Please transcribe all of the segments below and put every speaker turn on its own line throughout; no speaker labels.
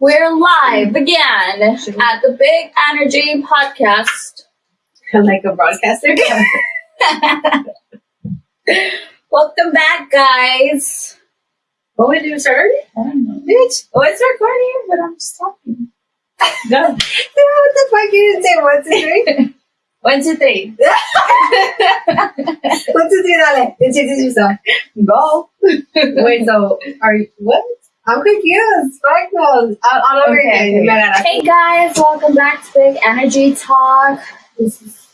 We're live again at the Big Energy Podcast.
like a broadcaster.
Welcome back, guys.
what would you start?
I don't know.
Bitch.
Oh, it's recording, but I'm just talking. Go.
Yeah, what the fuck you didn't say one, two, three?
One, two, three.
one, two, three, dale. Introduce yourself.
Go.
Wait, so are you what? I'm confused. Fuck no. I'll, I'll over
Okay.
again. No, no, no.
Hey guys, welcome back to Big Energy Talk. This is,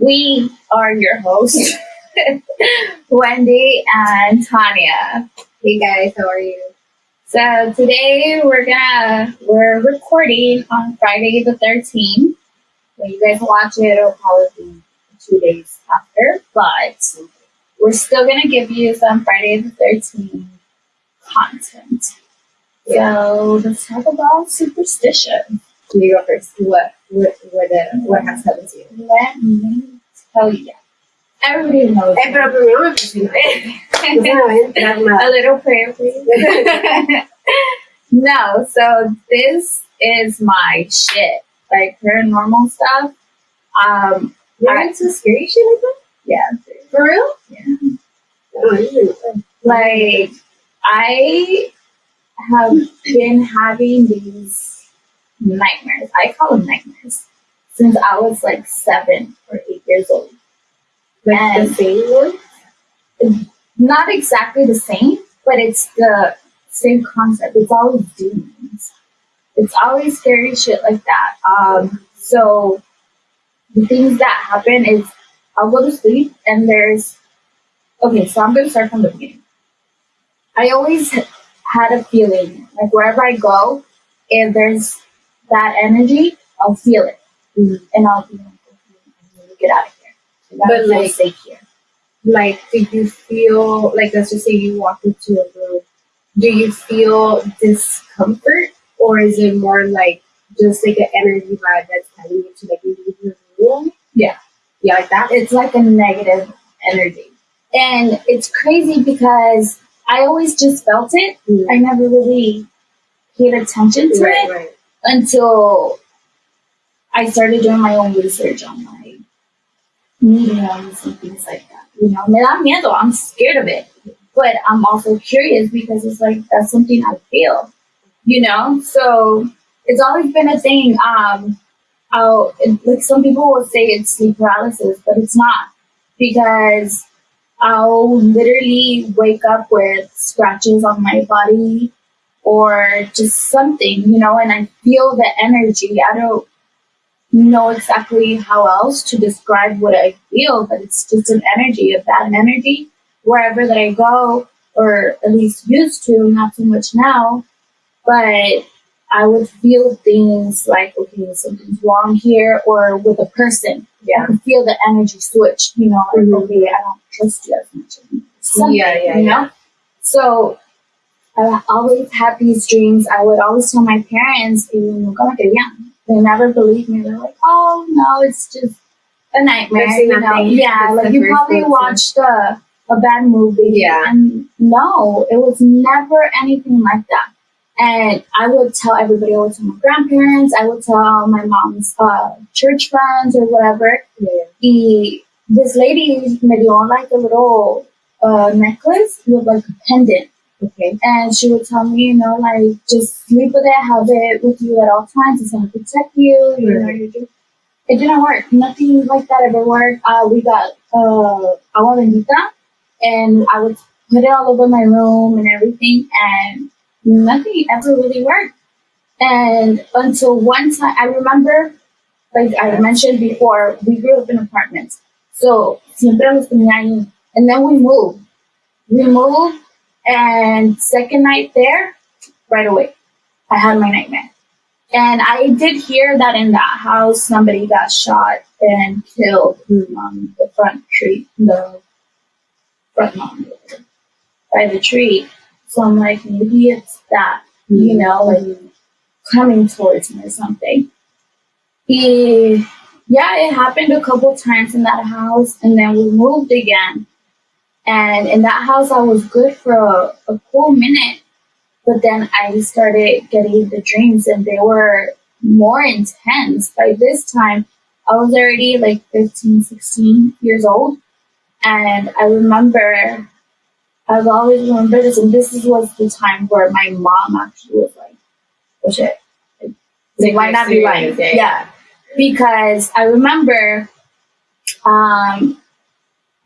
we are your hosts, Wendy and Tanya.
Hey guys, how are you?
So today we're gonna we're recording on Friday the 13th. You guys watch it, it'll probably be two days after, but we're still gonna give you some Friday the 13th content. So let's talk about superstition.
You go first. What what what uh, what has happened to you?
Let me tell you. Everybody knows.
Eh, me presioné. Una
a little prayer, please. no, so this is my shit. Like paranormal stuff. Um,
You're
I-
into scary shit like that?
yeah.
For real?
Yeah.
Oh, I didn't know.
Like I have been having these nightmares. I call them nightmares since I was like seven or eight years old.
Like
And-
the same one?
not exactly the same, but it's the same concept. It's always demons. It's always scary shit like that. Um, so the things that happen is I'll go to sleep and there's okay. So I'm gonna start from the beginning. I always had a feeling like wherever I go, if there's that energy, I'll feel it,
Mhm.
and I'll be like, okay, I need to get out of here. I
But, like-
safe here.
like did you feel like let's just say you walk into a room do you feel discomfort or is it more like just like an energy vibe that's telling you to like leave the room
Yeah.
yeah like that
it's like a negative energy. And it's crazy because I always just felt it. Mm-hmm. I never really paid attention to
right
it
right
until I started doing my own research on like mediums and things like that. You know, me da miedo. I'm scared of it. But I'm also curious because it's like that's something I feel. You know? So it's always been a thing. Um I'll, it- like some people will say it's sleep paralysis, but it's not because I'll literally wake up with scratches on my body or just something, you know, and I feel the energy. I don't know exactly how else to describe what I feel, but it's just an energy, a bad energy wherever that I go, or at least used to, not so much now, but I would feel things like, okay, something's wrong here, or with a person. I
yeah
could feel the energy switch, you know, like,
Mhm.
okay, I don't trust you as much. Something,
Yeah, yeah,
you
yeah.
know? So I always had these dreams. I would always tell my parents, y nunca me querían. They never believed me. They're like, oh, no, it's just a nightmare. You know? Yeah, like you probably watched a, a bad movie.
Yeah.
And no, it was never anything like that. And I would tell everybody, I would tell my grandparents, I would tell my mom's uh, church friends or whatever.
yeah
Y this lady me dio like a little uh, necklace with like a pendant.
okay
And she would tell me, you know, like, just sleep with it, have it with you at all times. It's going to protect you. You know, you just, it didn't work. Nothing like that ever worked. Uh, we got uh, agua bendita, and I would put it all over my room and everything, and nothing ever really worked. And until one time, I remember, like I mentioned before, we grew up in apartments. So, siempre los tenía. And then we moved. We moved, and second night there, right away, I had my nightmare. And I did hear that in that house, somebody got shot and killed on the front tree, the front lawn by the tree. So I'm like, maybe it's that, you mm-hmm. know, like coming towards me or something. He, yeah, it happened a couple times in that house, and then we moved again. And in that house, I was good for a, a cool minute. But then I started getting the dreams and they were more intense. By this time, I was already like 15, 16 years old. And I remember, I've always remembered this, and this was the time where my mom actually was like, oh shit. They might not be lying. Yeah. Because I remember um,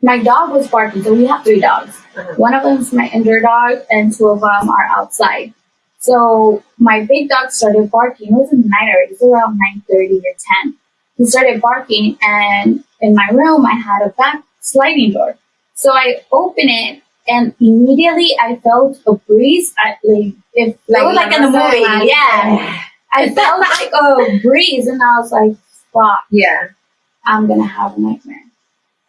my dog was barking. So we have three dogs.
Uh-huh.
One of them is my indoor dog, and two of them are outside. So my big dog started barking. It was in the night already. It was around nine thirty or ten. He started barking, and in my room I had a back sliding door. So I open it, and immediately I felt a breeze. I, like if like,
Like
like in the movie,
said,
yeah. I felt like a breeze, and I was like, "Fuck,
Yeah.
I'm gonna have a nightmare."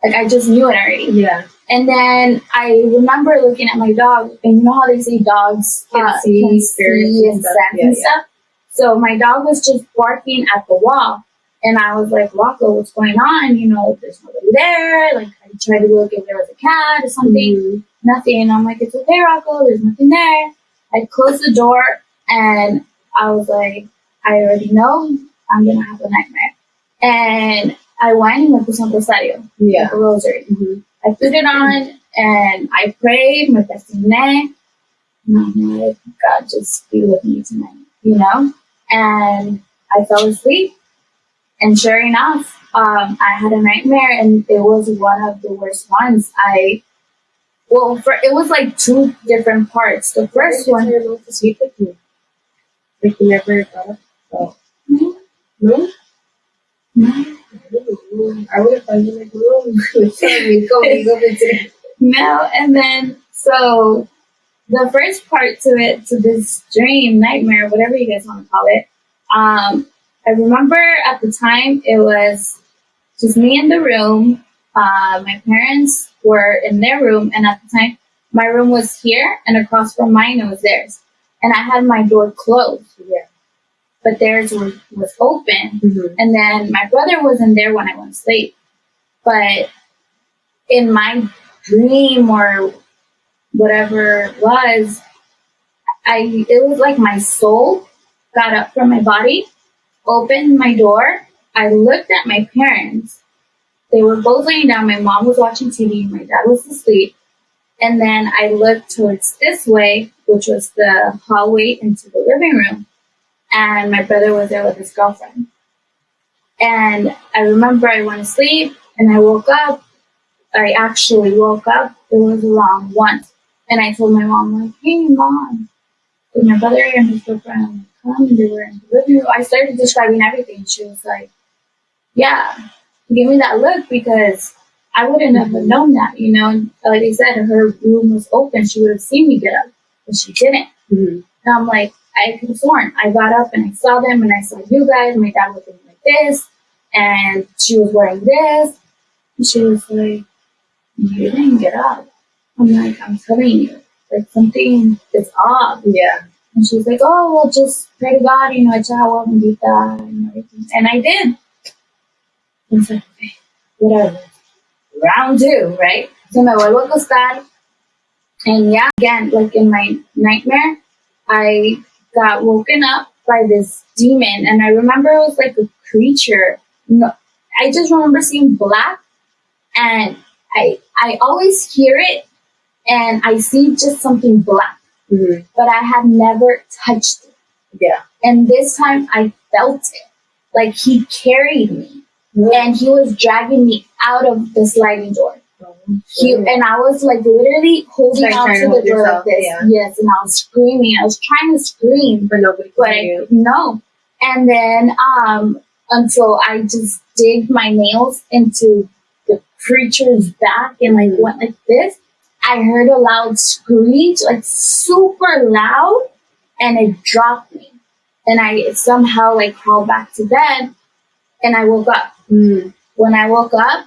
Like I just knew it already.
Yeah.
And then I remember looking at my dog, and you know how they say dogs
Can
uh,
see
can
spirits
see
and stuff. Yeah,
and
yeah.
stuff. So my dog was just barking at the wall, and I was like, "Rocco, what's going on? You know, there's nobody there." Like I tried to look if there was a cat or something,
Mhm.
nothing. And I'm like, "It's okay, Rocco. There's nothing there." I closed the door, and I was like, "I already know I'm gonna have a nightmare." And I went and I put on rosario,
Yeah.
like a rosary.
Mhm.
I put it on and I prayed, my name. And I'm like, God, just be with me tonight, you know? And I fell asleep. And sure enough, um, I had a nightmare and it was one of the worst ones. I, well, for, it was like two different parts. The first one,
You're able to sleep with me. Like you never thought of oh.
no,
No?
no,
I would have found you like, no. Sorry, go, go, go.
no. And then, so the first part to it, to this dream, nightmare, whatever you guys want to call it, um, I remember at the time it was just me in the room. Uh, my parents were in their room, and at the time, my room was here, and across from mine, it was theirs. And I had my door closed,
Yeah.
but theirs was, was open.
Mm-hmm.
And then my brother wasn't there when I went to sleep. But in my dream or whatever it was, I it was like my soul got up from my body, opened my door. I looked at my parents. They were both laying down. My mom was watching TV. My dad was asleep. And then I looked towards this way, which was the hallway into the living room. And my brother was there with his girlfriend. And I remember I went to sleep and I woke up. I actually woke up. It was around one. And I told my mom, like, hey, mom, did my brother and his girlfriend come? And they were in the living room. I started describing everything. She was like, yeah, give me that look because I wouldn't have known that, you know. Like I said, her room was open. She would have seen me get up, but she didn't.
Mm-hmm.
And I'm like, I could have sworn. I got up and I saw them and I saw you guys. My dad was looking like this and she was wearing this. And she was like, You didn't get up. I'm like, I'm telling you, like something is off.
Yeah.
And she's like, Oh, well, just pray to God, you know, echa agua bendita and everything. And I did. And like, okay, whatever. Round two, right? So me vuelvo a acostar. And yeah, again, like in my nightmare, I got woken up by this demon. And I remember it was like a creature. No, I just remember seeing black. And I, I always hear it and I see just something black,
Mm-hmm.
but I had never touched it.
Yeah.
And this time I felt it. Like he carried me and he was dragging me out of the sliding door. He, and I was like literally holding
Like
on to the door
yourself,
like this.
yeah.
Yes, and I was screaming. I was trying to scream,
But nobody
but
could
I
hear you.
no. And then um until I just dig my nails into the creature's back and like
Mhm.
went like this. I heard a loud screech, like super loud, and it dropped me. And I somehow like crawled back to bed and I woke up.
Mm.
When I woke up,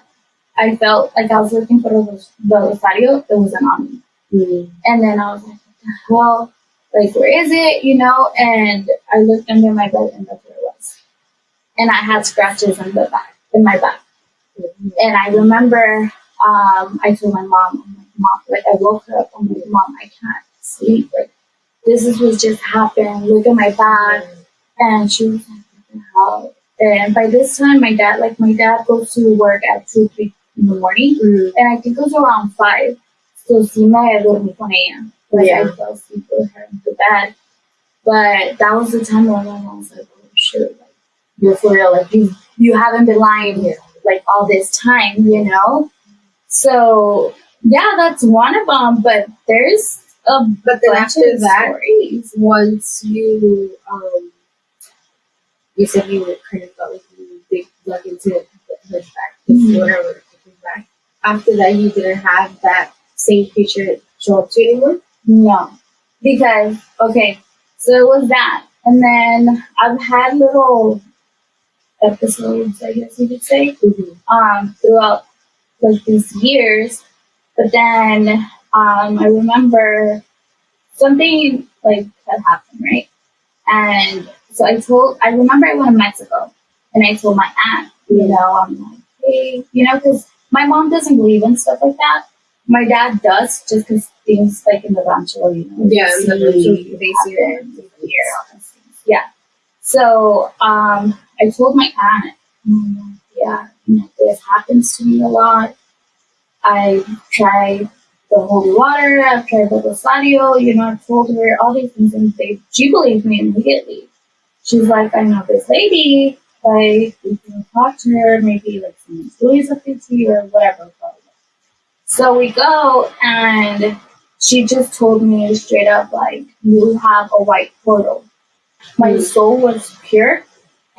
I felt like I was looking for the, the rosario. It wasn't on me.
Mm.
And then I was like, hell? Like, where is it? You know? And I looked under my bed and that's where it was. And I had scratches in the back, in my back. And I remember um, I told my mom, Like, mom, like I woke up. I'm like, mom, I can't sleep. Like this is what just happened. Look at my back. And she was like, what the hell? And by this time, my dad, like, my dad goes to work at 2, 3 in the morning.
Mm.
And I think it was around 5. So sí me dormí con ella. Like,
Yeah.
I fell asleep with her in the bed. But that was the time when my mom was like, oh, shit. Like, you're for real. Like, you, you haven't been lying
Yeah.
like all this time, you know? So yeah, that's one of them, but there's a
But then
bunch
after
of
that,
stories.
once you um you said you were kind of felt like you dig dug into her back,
Mhm.
whatever his back. After that you didn't have that same picture show up to you anymore?
No. Because okay, so it was that. And then I've had little episodes, I guess you could say,
Mm-hmm.
um, throughout like these years. But then um, I remember something like had happened, right? And so I told, I remember I went to Mexico and I told my aunt, you know, I'm like, hey, you know, because my mom doesn't believe in stuff like that. My dad does, just because things like in the rancho, you know,
Yeah, in the rancho, they see
happen, they all those things. Yeah. So um, I told my aunt, mm, yeah, you know, this happens to me a lot. I tried the holy water, I've tried the rosario, you know, I've told her all these things and they, she believed me immediately. She's like, I know this lady, like, you can talk to her, maybe like someone's doing something to you or whatever. So we go and she just told me straight up, like, you have a white portal. My
Mm.
soul was pure.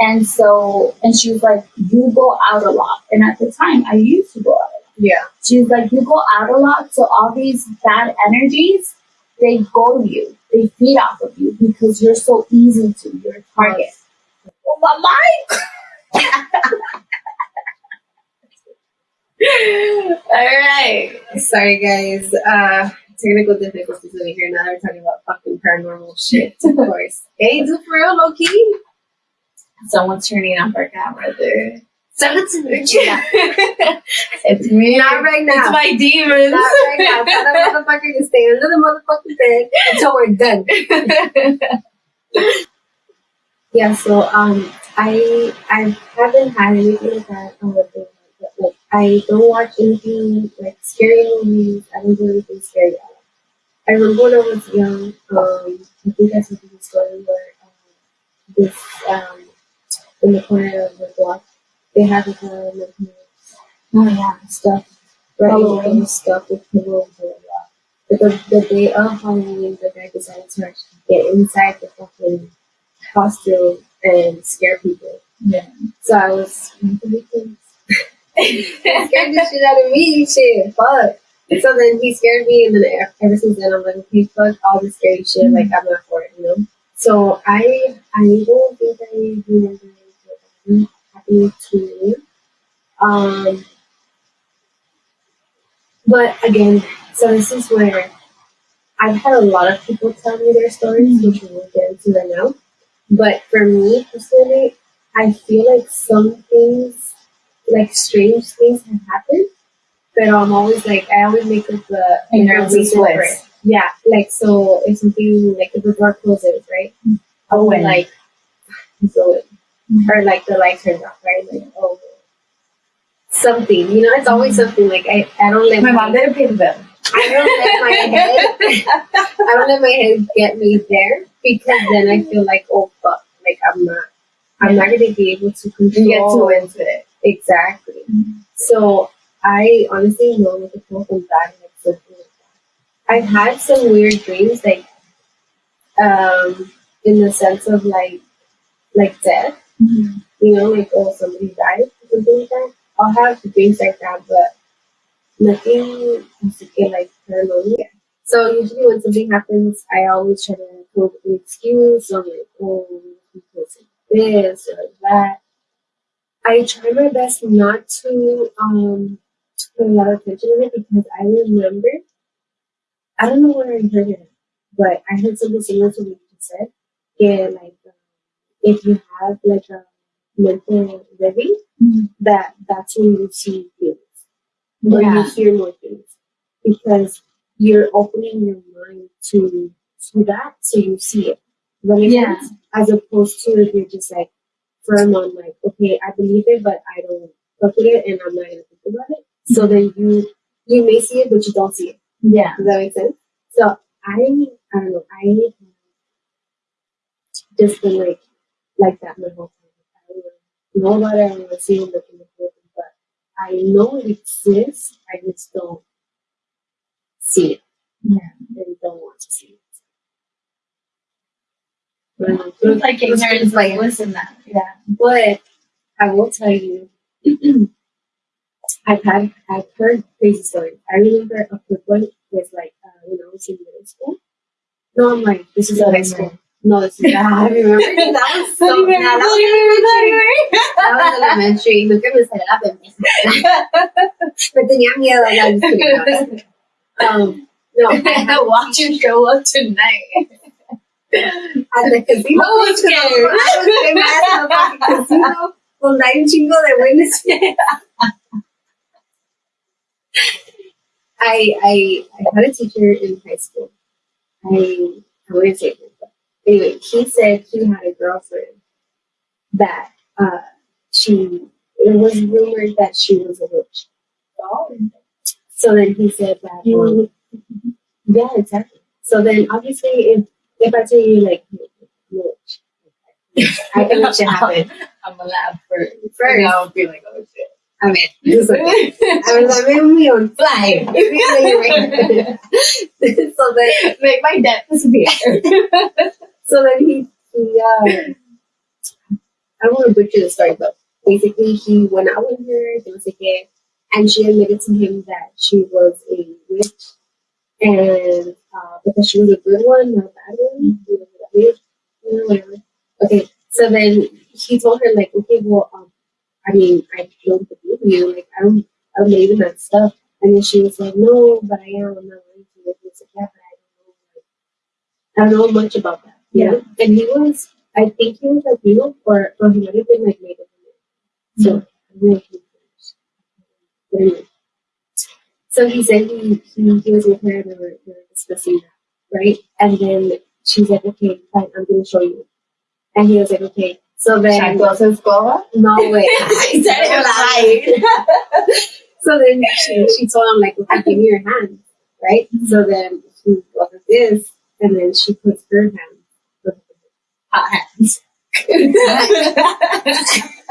And so, and she was like, you go out a lot. And at the time, I used to go out.
Yeah.
She was like, you go out a lot, so all these bad energies, they go to you. They feed off of you because you're so easy to. You're a target. Oh, my mind! all right.
Sorry guys. Uh technical difficulties over here now we're talking about fucking paranormal shit, of course. hey, do for real, low key.
Someone's turning off our camera there.
Send it to me.
it's me.
Not right now.
It's my demons.
Not right now. Tell that motherfucker to stay under the motherfucking bed until we're done. Yeah, so um, I I haven't had anything like that. on with it, like I don't watch anything like scary movies. I don't do anything scary. At all. I remember when I was young. Um, I think I told you the story where um, this um, in the corner of the block they had like a like,
oh yeah.
stuff right
oh.
and stuff with pillows and blah. But the, day of Halloween, the guy decided to actually get inside the fucking costume and scare people.
Yeah.
So I was one of the victims. He scared the shit out of me, shit, fuck. So then he scared me, and then ever since then, I'm like, okay, fuck all this scary shit, like, mm-hmm. I'm not for it, you know? So I, I don't think I remember anything happening to me. Um, but again, so this is where I've had a lot of people tell me their stories, which we will get into right now. But for me personally, I feel like some things, like strange things, have happened. But I'm always like, I always make up the
And
you know,
there's a
reason for it. Yeah, like so if something like if the door closes, right?
Oh, and
like so or like the light turns off, right? Like oh something. You know, it's always something like I, I don't let
my mom didn't pay the bill.
I don't let my head I don't let my head get me there because then I feel like oh fuck, like I'm not I'm not gonna be able to
You get
control
too into it.
exactly. So I honestly know like it's not from that like something like that. I've had some weird dreams like um in the sense of like like death, you know, like oh somebody died or something like that. I'll have things like that but nothing to like paranormal. So usually when something happens I always try to come up with an excuse or like oh because of this or that. I try my best not to um put a lot of attention on it because I remember I don't know where I heard it, but I heard something similar to what you said. Yeah, like if you have like a mental living,
Mhm.
that that's when you see things or
Yeah.
you hear more things because you're opening your mind to to that, so you see it.
Yeah.
sense? As opposed to if you're just like firm on like, okay, I believe it, but I don't look at it, and I'm not gonna think about it. So then you you may see it, but you don't see it.
Yeah.
Does that make sense? So I, I don't know. I just been like, like that my whole time. I don't know about. I don't wanna see it, in the book, but I know it exists. I just don't see it.
Yeah.
And don't want to see it. But,
It's like ignorance, like listen that. Yeah.
but I will tell you, I've had, I've heard crazy stories. I remember a quick one was like uh, when I was in middle school. No, I'm like, this is high school. No, this is I remember that was so.
Don't
that, was, that was elementary. Nunca me salió la pendeja. Me tenía miedo. No, I'm kidding. No, I'm just kidding. Um, no, I
Watch you show up tonight.
at the casino.
I was scared.
I was scared my ass in the fucking casino. Hay un chingo de buenos. I, I, I had a teacher in high school. I, I wouldn't say but anyway, he said he had a girlfriend that uh, she, it was rumored that she was a witch. So then he said that, um, yeah, exactly. So then obviously, if if I tell you like, witch, I can make shit happen.
I'm gonna laugh first.
First.
I'll be like, oh shit.
I mean, just like, I was like, me on
Fly.
so then,
Make my debt disappear.
so then he, he uh, I don't want to butcher the story, but basically he went out with her, they was like, and she admitted to him that she was a witch, and uh, because she was a good one, not a bad one, you know, that witch, whatever. Okay, so then he told her like, okay, well, um, I mean, I don't believe you, like, I don't, I don't believe in that stuff. And then she was like, no, but I am, I'm not going to. Was yeah, but I don't know, like, I don't know much about that. Know? And he was, I think he was Latino, or, or he might have been like Native American. So, mm-hmm. confused. So he said he, he, he was with her and they were, they were discussing that, right? And then she's like, okay, fine, I'm going to show you. And he was like, okay. So then,
Chanclas escoba.
no way.
He said it right.
So then she, she told him, like, okay, give me your hand, right? So then he goes like this, and then she puts her hand.
Hot hands.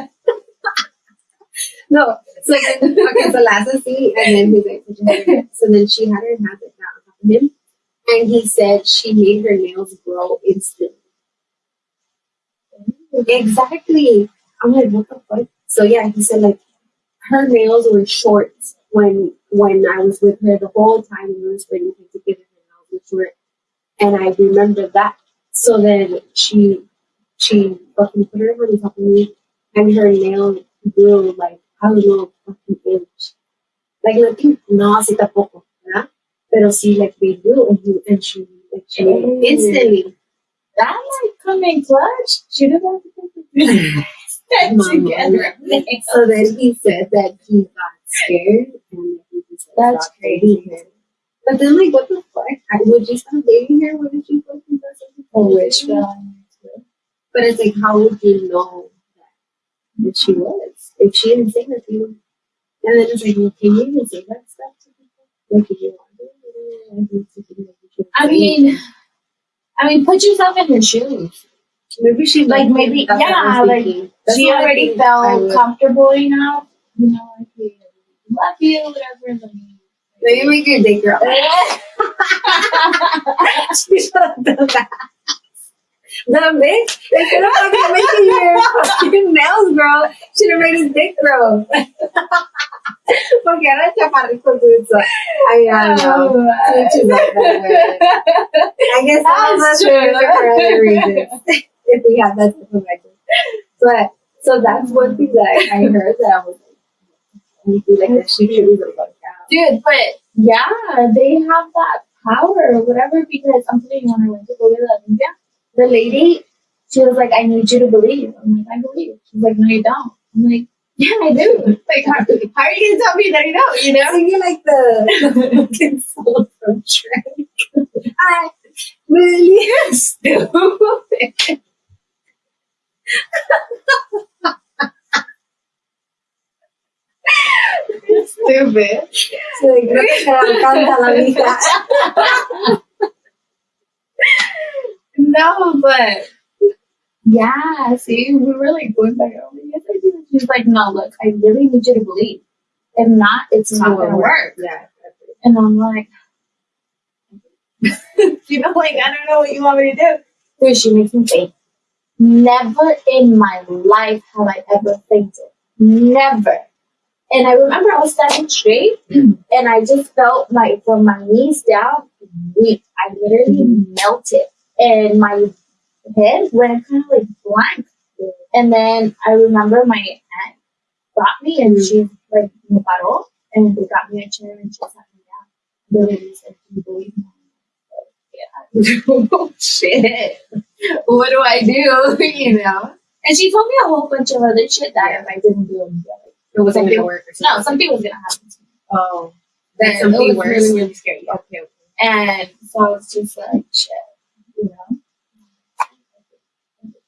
No, so then, okay, so last scene, and then he's like, so then she had her hand like that on him, and he said she made her nails grow instantly. Exactly. I'm like, what the fuck? So yeah, he said like her nails were short when when I was with her the whole time we were spending time together. Her nails were short, and I remember that. So then she she fucking put her hand on top of me, and her nail grew like I don't know fucking inch. Like nothing, no así tampoco, ¿verdad? Pero sí, like they grew, and he and she like she
Mm.
instantly.
That come in clutch. Should have to put the together.
So then he said that he got scared and he just like,
That's
her. But then, like, what the fuck? I, would you stop dating her? What did you fucking do something? Crazy?
film.
But it's like, how would you know that, that she was if she didn't say that to you? And then it's like, well, can you even say that stuff to people? Like, if you want to. I think it's something that you should
I
say.
mean, I mean, put yourself in her shoes.
maybe she
like, maybe-
him. That's what I
yeah, like, she already felt comfortable enough. You know, like, love you, whatever. Let
you make your date girl. she should have done that. No, bitch. Instead of fucking making your fucking nails grow, should have made his dick grow. Porque era chaparrito tú, so I I don't know. His own, but, uh, I guess some of
That's
us
true.
are here for other reasons. if we have that information. But, so that's one thing that I, heard that I was like, I feel like that she should be like, out.
Dude, but yeah, they have that power or whatever because I'm telling you, when I went to go to La Limpia, the lady, she was like, I need you to believe. I'm like, I believe. She's like, no, you don't. I'm like, yeah, I do. Like, how, how are you going to tell me that you don't, you know?
Singing like the, fucking song from Shrek. I Really?
Stupid. Stupid.
Sí, creo que se encanta la vida.
No, but yeah, see, we were like going back oh, over. Yes, I do. She's like, no, look, I really need you to believe. If not, it's not gonna work.
Yeah.
And I'm like, you know, like I don't know what you want me to do. Dude, she makes me faint. Never in my life have I ever fainted. Never. And I remember I was standing straight, mm-hmm. and I just felt like from my knees down, weak. I literally mm-hmm. melted, and my head went kind of like blank. And then I remember my aunt got me, and mm-hmm. she like me paró, and they got me a chair, and she sat me down. The lady said, "Do you believe me?" Yeah. oh shit! What do I do? you know? And she told me a whole bunch of other shit that if I didn't do it,
It wasn't
Something-
gonna work or something.
no, something was gonna happen to me.
Oh, that's
it
something
was
worse.
Really, really scary.
Okay. okay.
And so I was just like, shit, you know.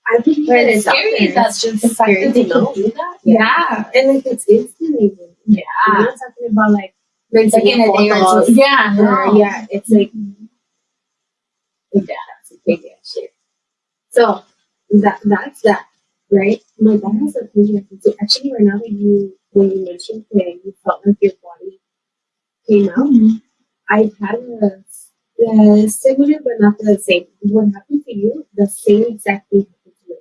I think
But it's
it's
scary
there.
that's just the fact
scary
that they
to know.
do that.
Yeah.
Yeah.
And like it's instant even.
Yeah.
not talking about like
Like in a day or two. Yeah. No.
yeah, it's like mm-hmm. yeah, that's a big shit. So that that's that, right? My dad has a thing so actually right now that you when you mentioned that you felt like your body came out,
Mhm.
I've had a, a similar but not the same. What happened to you, the same exact thing happened to me.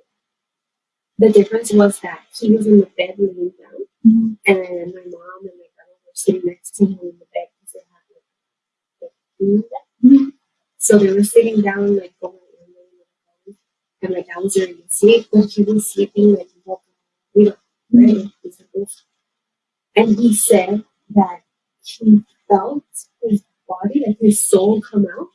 The difference was that he was in the bed laying down
Mhm.
and my mom and my brother were sitting next to him in the bed because they had like, like.
Mhm.
So they were sitting down like going and laying and my dad was already asleep, but he was sleeping like you know, right? And he said that he felt his body, like his soul come out,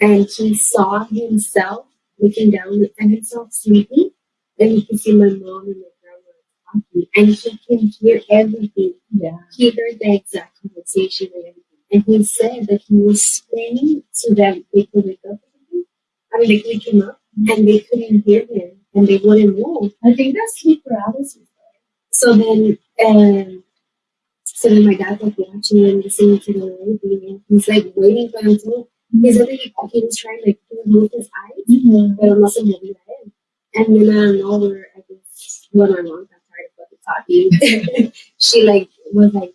and he saw himself looking down at himself sleeping, and he could see my mom and my grandma talking, and he can hear everything.
Yeah.
He heard the exact conversation and everything, and he said that he was screaming so that they could wake up. I mean, they could wake him up, and they couldn't hear him, and they wouldn't move.
I think that's sleep paralysis.
So then, um, so then my dad's like watching and listening to the everything, and he's like waiting for him to. He said that he, he was trying like to move his eyes,
Mm-hmm.
pero no se movía él. And then out of nowhere, I guess when my mom got tired of talking, she like was like,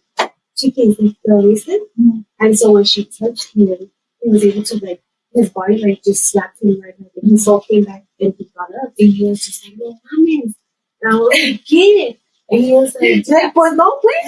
"Chicken, like the listen."
Mhm.
And so when she touched him, he was able to like his body like just slapped him right back, and soul came back, and he got up, and he was just like, oh, "No mames," and I was like, "Get it." And he was like, like pues no, pues.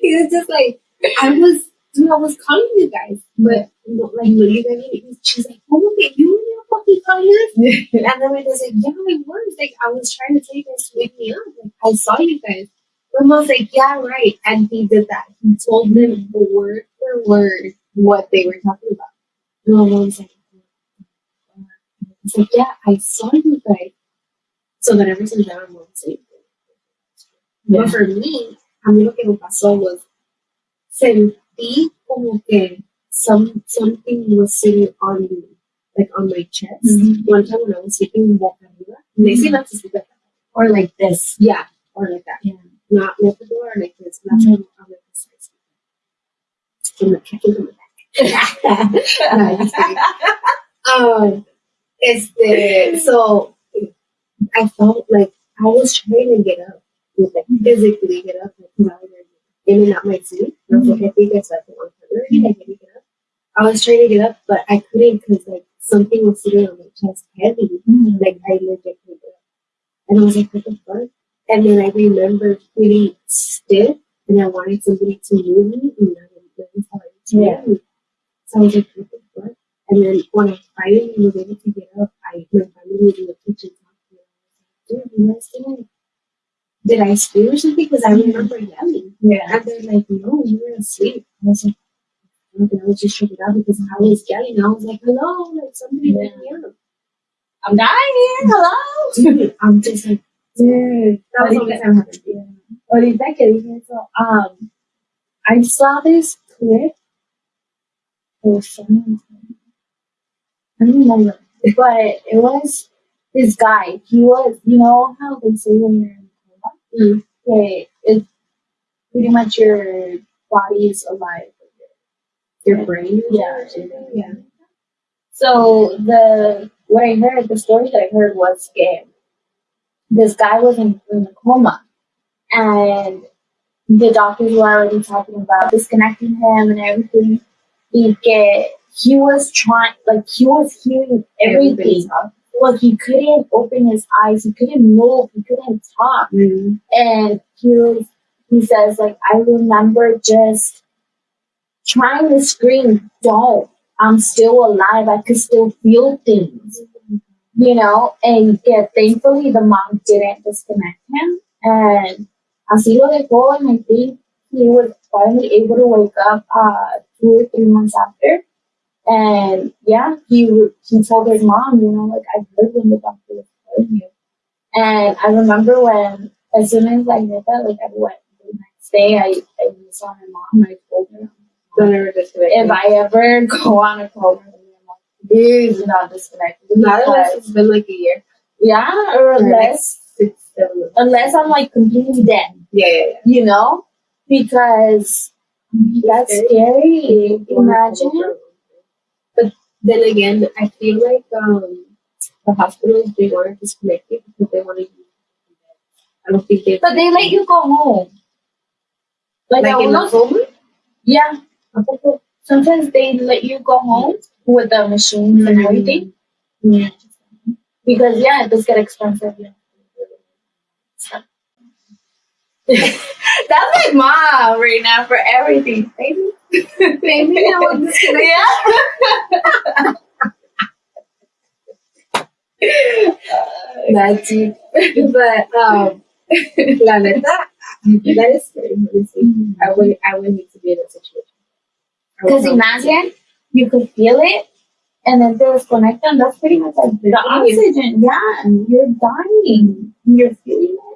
he was just like, I was, dude, I was calling you guys, but like, you guys, she's like, oh, okay, you were gonna fucking call us? And then my dad's like, yeah, I was. Like, I was trying to tell you guys to wake me up. Like, I saw you guys. My mom's like, yeah, right. And he did that. He told them word for word what they were talking about. And my mom's like, it's like, yeah, I saw you guys. So then ever since then, my mom's like,
Yeah.
But for me, a mí lo que me pasó was sentí como que some something was sitting on me, like on my chest.
Mhm.
One time when I was sleeping boca arriba, they say not to sleep like that.
Or like this.
Yeah, or like that.
Yeah.
Not like the door, like this. Not mm I'm like this. From the from the back. No, just kidding. um, este, so I felt like I was trying to get up, like physically get up, like 'cause I was like, in and out my sleep. I was like, I think I slept at one hundred. I get up. I was trying to get up, but I couldn't because like something was sitting on my chest heavy. Like I legit couldn't get up. And I was like, what the fuck? And then I remember feeling stiff and I wanted somebody to move me and I how to
Yeah.
So I was like, what? And then when I finally was able to get up, I my family was in the kitchen talking. I was like, dude, you guys doing? Did I scream or something? Because I remember yelling.
Yeah.
And they're like, no, you were asleep. I was like, "Okay, I was just tripping out because I was yelling. I was like, hello, like somebody wake me up.
I'm dying here. Hello.
I'm just like,
Dude,
that was the only time happened.
Yeah. Ahorita que dije eso, um, I saw this clip was someone's name. I don't remember, but it was this guy. He was, you know how they say when you're in a coma,
Mm.
okay, it's pretty much your body is alive.
Your brain?
Yeah.
Yeah.
So the what I heard, the story that I heard was that this guy was in, in a coma, and the doctors were already talking about disconnecting him and everything. He get he was trying like he was hearing everything. Well, he couldn't open his eyes. He couldn't move. He couldn't talk.
Mm.
And he was, he says like I remember just trying to scream, "Don't! I'm still alive. I could still feel things." you know, and yeah, thankfully the mom didn't disconnect him, and así lo dejó, and I think he was finally able to wake up uh, two or three months after, and yeah, he he told his mom, you know, like I heard when the doctor was telling you, and I remember when as soon as I heard that, like I went the next day, I I saw my mom, I told her.
Don't ever disconnect.
If I ever go on a coma, please do not disconnect.
Not unless it's been like a year.
yeah, or
like
unless unless I'm like completely dead,
Yeah, yeah, yeah.
you know, because that's scary. Imagine.
But then again, I feel like um, the hospitals they want to disconnect you because they want to. I don't think they.
But they let you go home. Like,
like in coma.
yeah. Sometimes they let you go home with the machines and
Mhm.
everything. Yeah. Because yeah, it does get expensive. Yeah. That's my mom right now for everything. Baby.
Maybe I.
Yeah.
That's deep. But um, la neta, that is scary. Honestly, I would I would need to be in that situation.
Because imagine you could feel it and then they disconnect and that's pretty much like the oxygen. Yeah, and you're dying. You're feeling it.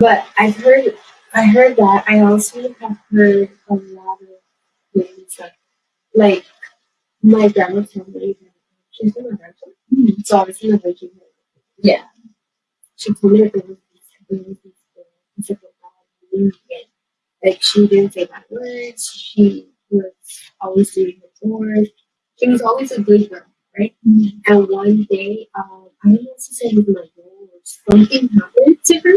But I've heard, I heard that. I also have heard a lot of things like, like my grandma told me that she's from a virgin, so obviously a virgin.
Yeah.
She told me that there was these there was these things that were bad, and, like she didn't say bad words. She was always doing her chores. She was always a good girl, right? And one day, um, I don't know if she said with my girl or something happened to her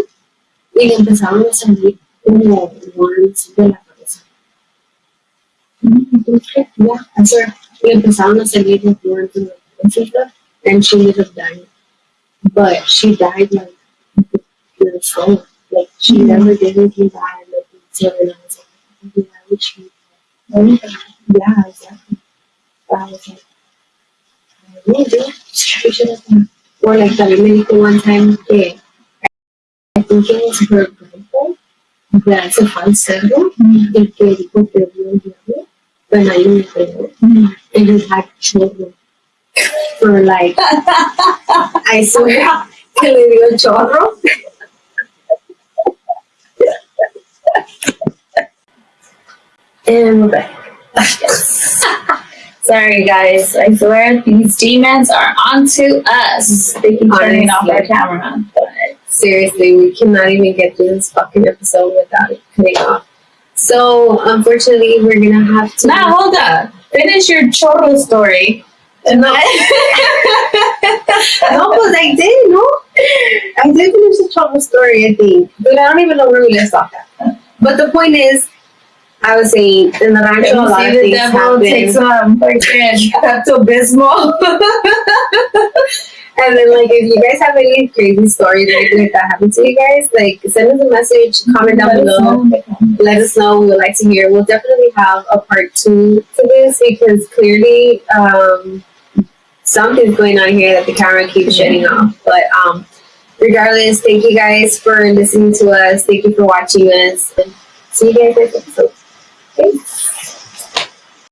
y empezaron a salir como words de la cabeza. Yeah, that's her. Le empezaron a salir like words in the cabeza and she ended up dying. But she died like pure soul. Like she
Mhm.
never did anything bad. Like until and I was like, why would she? Yeah, exactly. I was like, no, dude, she should have. Or like también me dijo one time que Was her grandpa that se fue al cerro y que dijo que vio el diablo, pero nadie le creyó. And he had children for like, I swear que le dio chorro. And we're back.
Sorry guys, I swear these demons are onto us. They keep turning off our camera.
Seriously, we cannot even get through this fucking episode without it cutting off. So, unfortunately, we're gonna have to.
now hold up. Finish your chorro story.
No. no, but I did, no? I did finish the trouble story, I think. But I don't even know where we left off at. But the point is, I was saying, in the rancho, a lot of
the
things
devil takes
happen.
um freaking Pepto Bismol.
And then, like, if you guys have any crazy stories like that happen to you guys, like, send us a message, comment down below. let us know. We would like to hear. We'll definitely have a part two to this because clearly um, something's going on here that the camera keeps shutting off. But um, regardless, thank you guys for listening to us. Thank you for watching us. And see you guys next episode. Thanks.